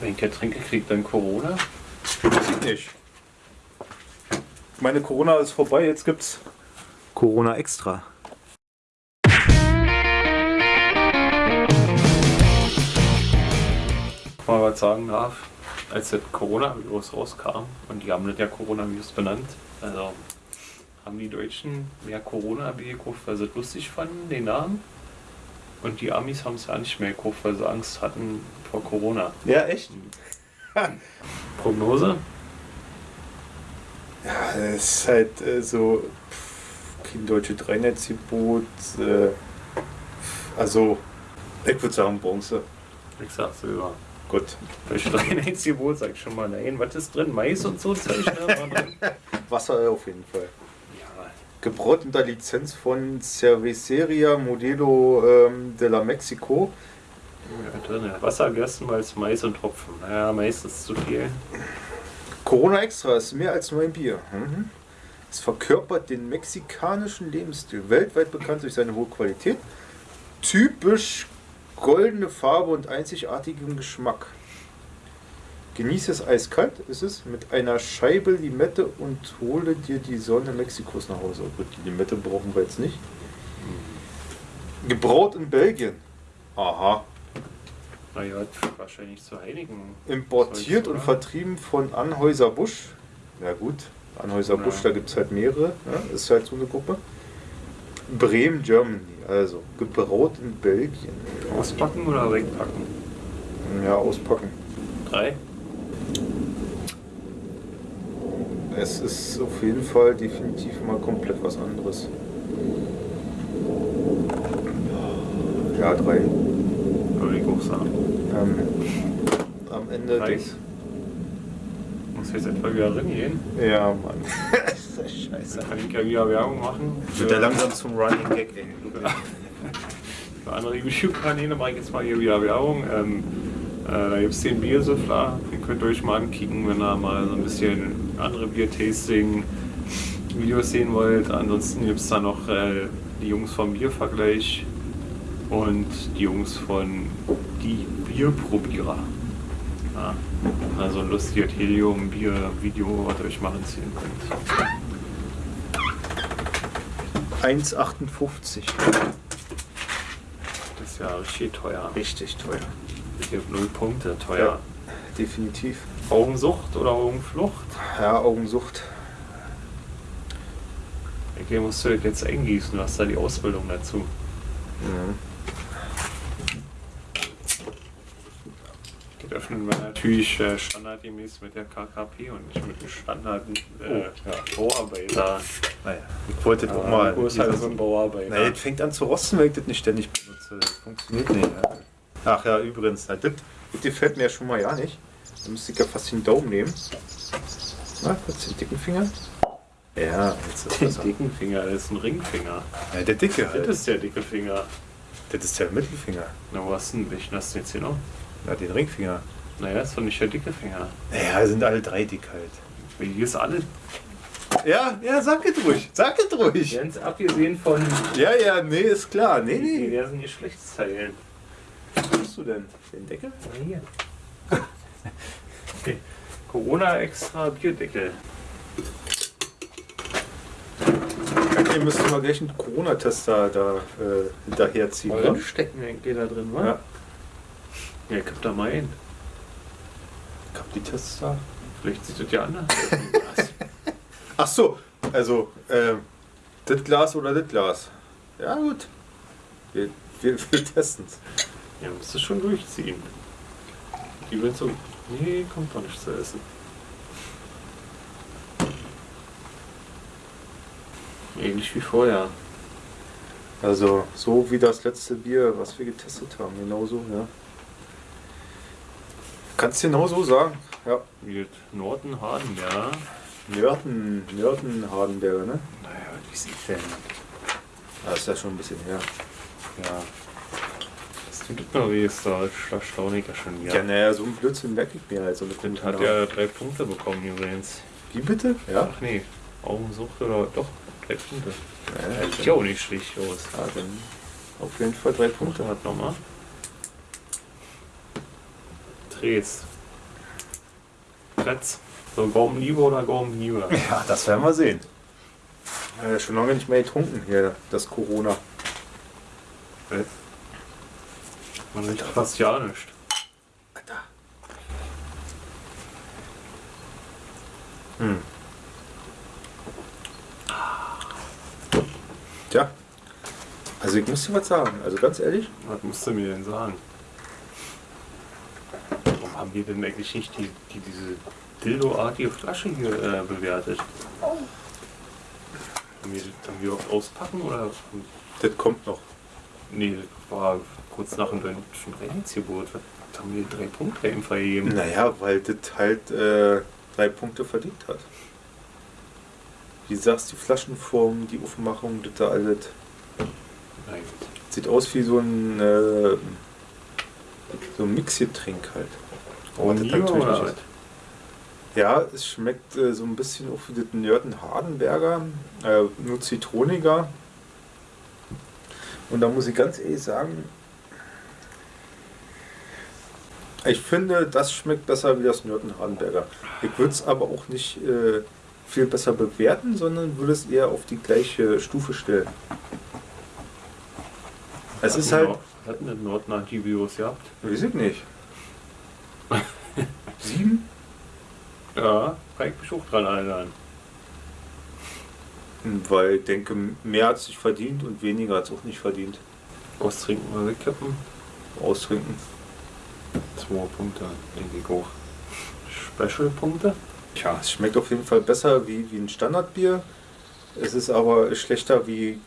Wenn trinke, kriegt dann Corona. Weiß ich nicht. Meine Corona ist vorbei, jetzt gibt's Corona Extra. Mal was sagen darf, als das Coronavirus rauskam und die haben das ja Coronavirus benannt, also haben die Deutschen mehr Corona-Bier gekauft, weil sie es lustig fanden, den Namen. Und die Amis haben es ja nicht mehr gekauft, weil sie Angst hatten vor Corona. Ja, echt? Prognose? Ja, es ist halt äh, so kein deutsche Dreinetzgebot. Äh, also, ich würde sagen Bronze. Ich sag Silber. Gut. Durch Reinheitsgebot sag ich schon mal nein. Was ist drin? Mais und so Zeug, ne? Wasser auf jeden Fall. Gebraut unter Lizenz von Cerveceria Modelo ähm, de la Mexico. ja drin. Wasser, Gerstenmalz, Mais und Hopfen. Naja, Mais ist zu viel. Corona Extra ist mehr als nur ein Bier. Mhm. Es verkörpert den mexikanischen Lebensstil, weltweit bekannt durch seine hohe Qualität, typisch goldene Farbe und einzigartigen Geschmack. Genieße es eiskalt, ist es, mit einer Scheibe Limette und hole dir die Sonne Mexikos nach Hause. Oh Gut, die Limette brauchen wir jetzt nicht. Gebraut in Belgien. Aha. Naja, wahrscheinlich zu Heiligen. Importiert und vertrieben von Anhäuser Busch. Ja gut, Anhäuser Busch, Ja. da gibt es halt mehrere. Ja, ist halt so eine Gruppe. Bremen, Germany. Also, gebraut in Belgien. Auspacken oder wegpacken? Ja, auspacken. Drei? Es ist auf jeden Fall definitiv mal komplett was anderes. Ja, drei. Würde ich auch sagen. Ähm, am Ende des. Muss jetzt etwa wieder reingehen. Ja, Mann. ist das scheiße. Dann kann ich ja wieder Werbung machen. Wird ja langsam zum Running Gag, ey. Für andere YouTube-Kanäle mache ich jetzt mal hier wieder Werbung. Ähm, äh, da gibt es den Biersüffler. Den könnt ihr euch mal ankicken, wenn ihr mal so ein bisschen andere Bier-Tasting-Videos sehen wollt. Ansonsten gibt es da noch äh, die Jungs vom Biervergleich und die Jungs von Die Bierprobierer. Ja, also ein lustiges Helium-Bier-Video, was ihr euch mal anziehen könnt. 1,58. Das ist ja richtig teuer. Richtig teuer. Ich null Punkte, teuer. Ja, definitiv. Augensucht oder Augenflucht? Ja, Augensucht. Ich musst du das jetzt eingießen, du hast da die Ausbildung dazu. Ja. Das öffnen wir natürlich äh, standardgemäß mit der KKP und nicht mit dem Standard äh, ja, Bauarbeiter. Naja, ich wollte das auch mal. Ist halt so ein Bauarbeiter? Naja, das fängt an zu rosten, wenn ich das nicht ständig benutze. Das funktioniert nicht. Ja. Ach ja, übrigens, das, das gefällt mir ja schon mal ja nicht. Da müsste ich ja fast den Daumen nehmen. Na, kurz den dicken Finger. Ja, jetzt ist Den dicken Finger, das ist ein Ringfinger. Ja, der dicke Das halt. ist der dicke Finger. Das ist der Mittelfinger. Na, wo hast du denn? Welchen hast du jetzt hier noch? Na, den Ringfinger. Naja, ist doch nicht der dicke Finger. Naja, sind alle drei dick halt. Hier ist alles Ja, ja, sag es ruhig. Sag es ruhig. ganz abgesehen von Ja, ja, nee, ist klar. Nee, nee. diversen Geschlechtsteilen. Tust du denn? Den Deckel? Na hier. Okay. Corona extra Bierdeckel. Ihr müsst mal gleich einen Corona-Tester da äh, hinterherziehen. Mal Ne? stecken eigentlich da drin, wa? Ja. Ja, gib da mal ein. Ich hab die Tests da. Vielleicht sieht das ja anders aus. Ach so, also ähm, das Glas oder das Glas. Ja gut. Wir, wir, wir testen es. Ja, musst du schon durchziehen. Die will so. Nee, kommt doch nicht zu essen. Ähnlich wie vorher. Also so wie das letzte Bier, was wir getestet haben, genauso, ja. Kannst du genau so sagen. Ja. Wie Norton-Haden, ja. Nörten, Nörten Hardenberger, ne? Naja, wie sieht denn? Das ist ja schon ein bisschen her. Ja. Tut mir weh, ist da erstaunlich ja schon Ja, wieder. naja, so ein Blödsinn merke ich mir halt. So eine gute hat ja drei Punkte bekommen übrigens. Wie bitte? Ja. Ach nee, Augensucht oder doch, drei Punkte. ja Sieht ja auch nicht schlecht aus. Ja, dann auf jeden Fall drei Punkte. Hat nochmal. Drehs. Kretz. So Gaumenliebe oder Gaumenliebe? Ja, das werden wir sehen. Äh, schon lange nicht mehr getrunken hier, das Corona. Man riecht fast ja nicht. Alter. Hm. Tja, also ich muss dir was sagen, also ganz ehrlich, Was musst du mir denn sagen? Warum haben wir denn eigentlich nicht die, die, diese Dildo-artige Flasche hier äh, bewertet? Haben wir, haben wir oft auspacken oder? das kommt noch. Nee, das war kurz nach dem deutschen Reichsgeburt. Was haben wir drei Punkte ihm vergeben? Naja, weil das halt äh, drei Punkte verdient hat. Wie du sagst, die Flaschenform, die Aufmachung, das da alles. Nein. Sieht aus wie so ein, äh, so ein Mixgetränk halt. Aber das natürlich oder nicht. Ja, es schmeckt äh, so ein bisschen auch wie das Nörten Hardenberger, äh, nur zitroniger. Und da muss ich ganz ehrlich sagen, ich finde, das schmeckt besser wie das Nörten Hardenberger. Ich würde es aber auch nicht äh, viel besser bewerten, sondern würde es eher auf die gleiche Stufe stellen. Es ist halt, Hat einen Norden Antivirus gehabt? weiß ich nicht. Sieben? Ja, kann ich mich auch dran erinnern. Weil ich denke, mehr hat es nicht verdient und weniger hat es auch nicht verdient. Austrinken oder wegkippen? Austrinken. Zwei Punkte, ich auch. Special-Punkte? Tja, es schmeckt auf jeden Fall besser wie, wie ein Standardbier. Es ist aber schlechter wie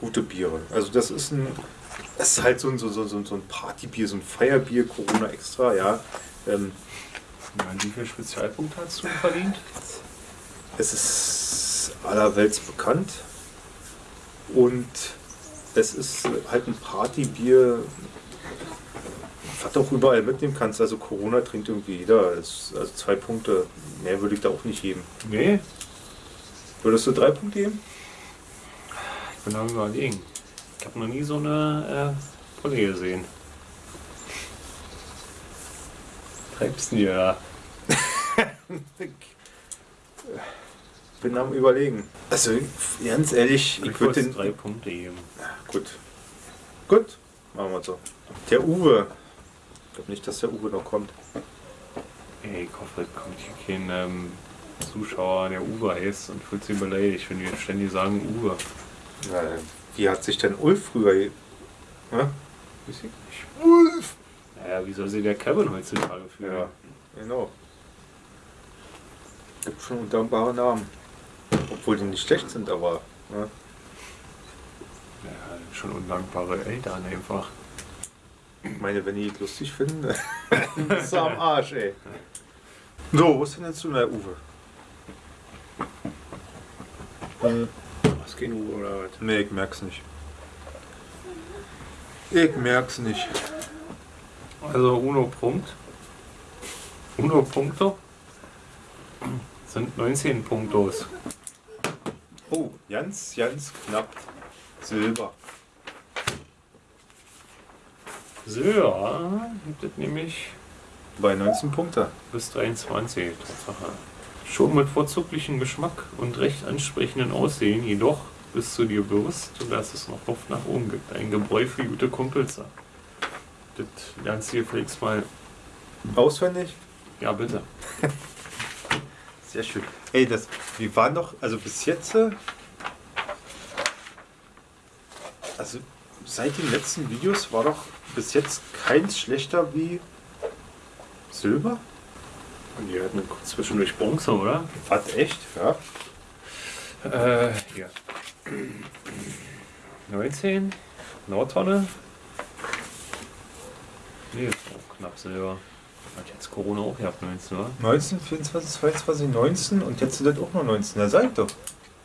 gute Biere. Also das ist ein. Es ist halt so ein, so, so, so so ein Partybier, so ein Feierbier, Corona extra, ja. Ähm, Ja, wie viel Spezialpunkte hast du verdient? es ist allerwelts bekannt. Und es ist halt ein Partybier, was du auch überall mitnehmen kannst. Also Corona trinkt irgendwie jeder. Es- Also zwei Punkte. Mehr würde ich da auch nicht geben. Nee, Würdest du drei Punkte geben? ich bin am überlegen. Ich habe noch nie so eine äh, Pulle gesehen. Treibst du da? bin am überlegen. Also ganz ehrlich, Ich ich würde würde den. drei Punkte geben. Gut. Gut, machen wir so. Der Uwe. Ich glaube nicht, dass der Uwe noch kommt. Ey, ich hoffe, es kommt hier kein ähm, Zuschauer, der Uwe heißt und fühlt sich beleidigt, wenn wir ständig sagen Uwe. Ja, wie hat sich denn Ulf früher. Ja? Weiß ich nicht. Ulf! Naja, wie soll sich der Kevin heutzutage fühlen? ja, genau. Gibt schon undankbare Namen. Obwohl die nicht schlecht sind, aber. Ja. Ja, schon undankbare Eltern einfach. Ich meine, wenn die es lustig finden, bist du am Arsch, ey. So, wo ist denn jetzt du, der Uwe? Was kein Uwe oder was? Nee, ich merk's nicht. Ich merk's nicht. Also Uno Punkt. Uno Punkto sind 19 Punktos. Oh, ganz, ganz knapp. Silber. Silber gibt es nämlich Bei 19 Punkte. bis 23. Tatsache. Schon mit vorzüglichem Geschmack und recht ansprechenden Aussehen, jedoch bist du dir bewusst, dass es noch Luft nach oben gibt. Ein Gebräu für gute Kumpels. Das lernst du hier vielleicht mal. Auswendig? Ja, bitte. Sehr schön. Ey, das, wir waren doch, also bis jetzt, äh, also seit den letzten Videos war doch bis jetzt keins schlechter wie Silber. Und die hatten zwischendurch Bronze, oder? Was, echt? Ja. Äh, hier. 19. Nordtonne. Nee, knapp Silber. Hat jetzt Corona auch gehabt, 19, oder? 19, 24, 22, 19 und jetzt sind das auch noch 19. Da sag ich doch.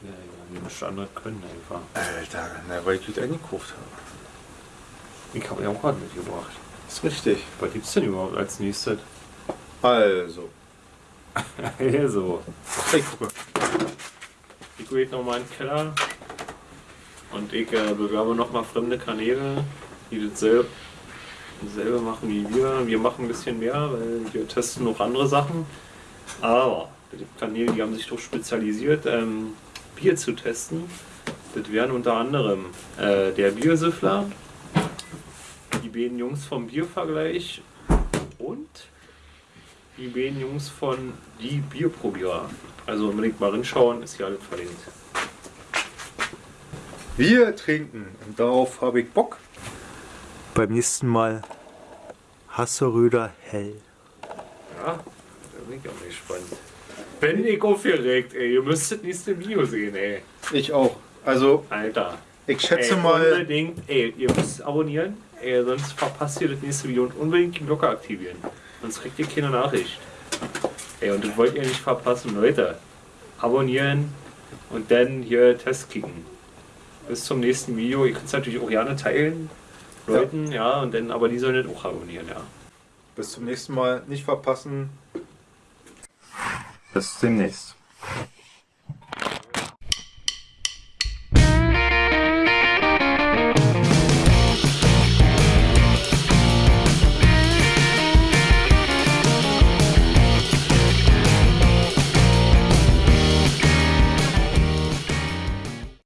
Ja, ja, wir müssen andere können einfach. Alter, na, weil ich gut eingekauft habe. Ich habe ja auch gerade mitgebracht. Ist richtig. Was gibt's denn überhaupt als nächstes? Also, so. hey, guck mal. Ich gehe nochmal in den Keller und ich äh, bewerbe nochmal fremde Kanäle, die dasselbe, dasselbe machen wie wir. Wir machen ein bisschen mehr, weil wir testen noch andere Sachen. Aber gibt Kanäle, die haben sich doch spezialisiert, ähm, Bier zu testen. Das wären unter anderem äh, der Biersüffler, die beiden Jungs vom Biervergleich und die beiden Jungs von Die Bierprobierer. Also unbedingt mal rinschauen, ist hier alles verlinkt. Wir trinken und darauf habe ich Bock. Beim nächsten Mal Hasseröder hell. Ja, da bin ich auch gespannt. Bin ich aufgeregt, ey. Ihr müsstet nächste Video sehen, ey. Ich auch. Also, Alter. ich schätze ey, mal, Unbedingt, ey, ihr müsst abonnieren, ey, sonst verpasst ihr das nächste Video und unbedingt die Glocke aktivieren. Sonst kriegt ihr keine Nachricht. Ey, und das wollt ihr nicht verpassen, Leute. Abonnieren und dann hier Test kicken. Bis zum nächsten Video. Ihr könnt es natürlich auch gerne teilen. Leuten, ja. und dann, aber die sollen das auch abonnieren, ja. bis zum nächsten Mal nicht verpassen. Bis demnächst.